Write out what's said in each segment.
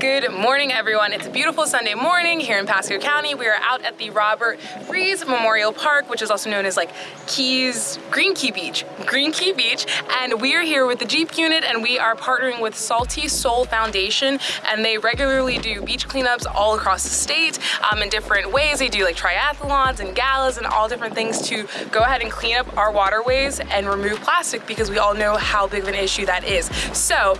Good morning, everyone. It's a beautiful Sunday morning here in Pasco County. We are out at the Robert Fries Memorial Park, which is also known as like Keys, Green Key Beach, Green Key Beach. And we are here with the Jeep unit and we are partnering with Salty Soul Foundation and they regularly do beach cleanups all across the state um, in different ways. They do like triathlons and galas and all different things to go ahead and clean up our waterways and remove plastic because we all know how big of an issue that is. So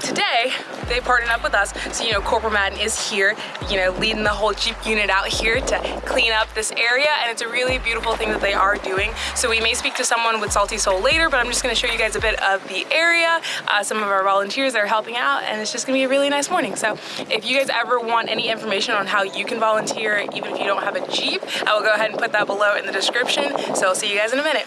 today they partnered up with us. So you know corporal madden is here you know leading the whole jeep unit out here to clean up this area and it's a really beautiful thing that they are doing. So we may speak to someone with salty soul later but i'm just going to show you guys a bit of the area uh, some of our volunteers are helping out and it's just going to be a really nice morning. So if you guys ever want any information on how you can volunteer even if you don't have a jeep i will go ahead and put that below in the description. So i'll see you guys in a minute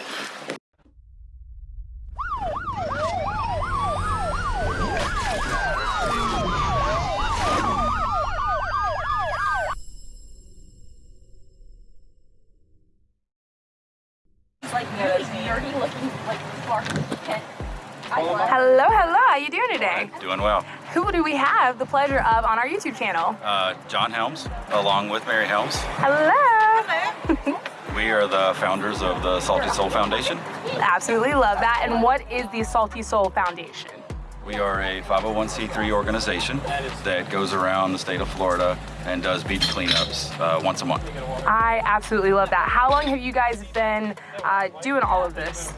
Hello, hello. How are you doing today? Doing well. Who do we have the pleasure of on our YouTube channel? Uh, John Helms, along with Mary Helms. Hello. We are the founders of the Salty Soul Foundation. Absolutely love that. And what is the Salty Soul Foundation? We are a 501c3 organization that goes around the state of Florida and does beach cleanups uh, once a month. I absolutely love that. How long have you guys been uh, doing all of this?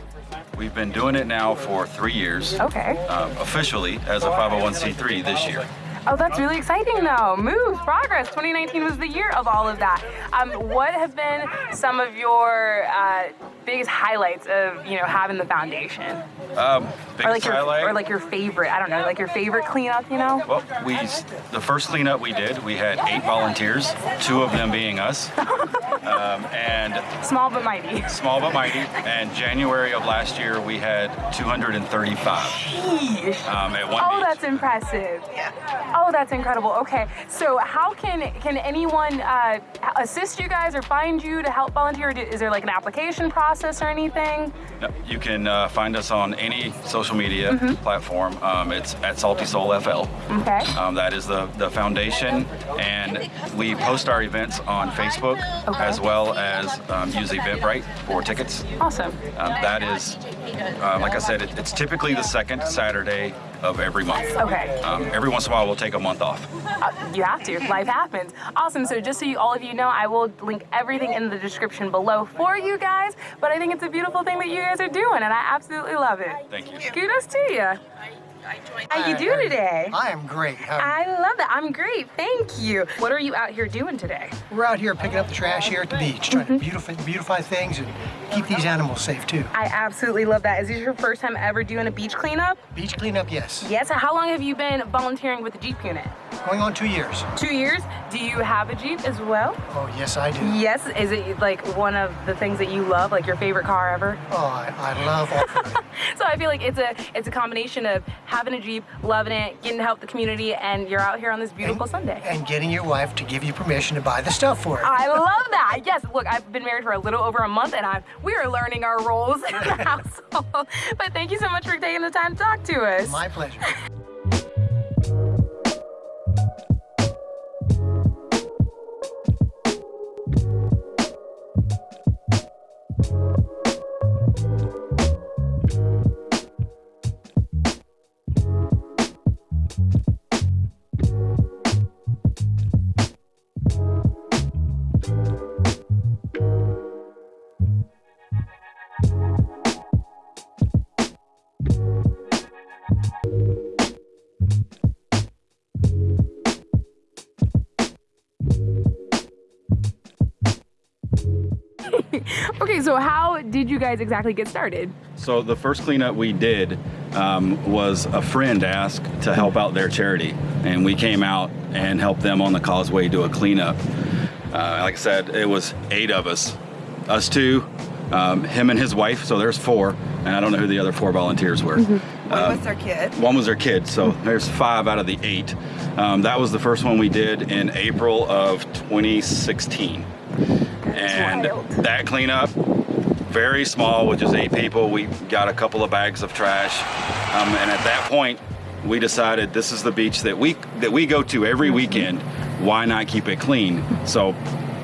We've been doing it now for three years, Okay. um, officially as a 501c3 this year. Oh, that's really exciting though. Move, progress. 2019 was the year of all of that. Um, what have been some of your uh, biggest highlights of you know having the foundation? Um, Or biggest like your highlight? or like your favorite? I don't know, like your favorite cleanup. You know? Well, we the first cleanup we did, we had eight volunteers, two of them being us, um, and Small but mighty. small but mighty. And January of last year, we had 235 Yeesh. um, at one Oh, beach. that's impressive. Yeah. Oh, that's incredible. Okay, so how can can anyone uh, assist you guys or find you to help volunteer? Is there like an application process or anything? No, You can uh, find us on any social media Mm-hmm. platform. Um, it's at Salty Soul FL. Okay. Um, that is the, the foundation, and we post our events on Facebook Okay. as well as um, use Eventbrite for tickets. Awesome. Um, that is, uh, like I said, it, it's typically the second Saturday of every month. Okay. Um, every once in a while, we'll take a month off. Uh, you have to. Life happens. Awesome. So just so you, all of you know, I will link everything in the description below for you guys. But I think it's a beautiful thing that you guys are doing, and I absolutely love it. Thank you. Kudos to you. How you do today? I am great. How- I love that. I'm great. Thank you. What are you out here doing today? We're out here picking up the trash here at the beach, trying Mm-hmm. to beautify, beautify things and keep these animals safe too. I absolutely love that. Is this your first time ever doing a beach cleanup? Beach cleanup, yes. Yes. How long have you been volunteering with the Jeep unit? Going on two years. Two years. Do you have a Jeep as well? Oh, yes, I do. Yes. Is it like one of the things that you love, like your favorite car ever? Oh, I, I love off-roading. So I feel like it's a it's a combination of having a Jeep, loving it, getting to help the community, and you're out here on this beautiful Sunday. and getting your wife to give you permission to buy the stuff for it. I love that. Yes, look, I've been married for a little over a month, and I'm we are learning our roles in the household. But thank you so much for taking the time to talk to us. My pleasure. Okay, so how did you guys exactly get started? So the first cleanup we did um, was a friend asked to help out their charity, and we came out and helped them on the causeway do a cleanup. Uh, like I said, it was eight of us, us two, um, him and his wife. So there's four, and I don't know who the other four volunteers were. Mm-hmm. One was their kid. One was their kid, so there's five out of the eight. Um, that was the first one we did in April of 2016. And that cleanup, very small with just eight people. We got a couple of bags of trash. Um, and at that point, we decided this is the beach that we that we go to every weekend. Why not keep it clean? So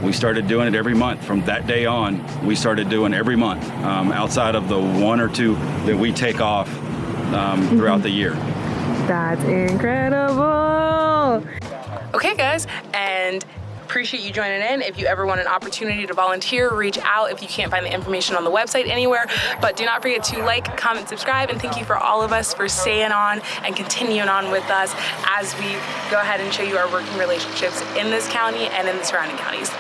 we started doing it every month. From that day on, we started doing every month, um, outside of the one or two that we take off um, throughout the year. That's incredible. Okay, guys, and appreciate you joining in. If you ever want an opportunity to volunteer, reach out if you can't find the information on the website anywhere. But do not forget to like, comment, subscribe, and thank you for all of us for staying on and continuing on with us as we go ahead and show you our working relationships in this county and in the surrounding counties.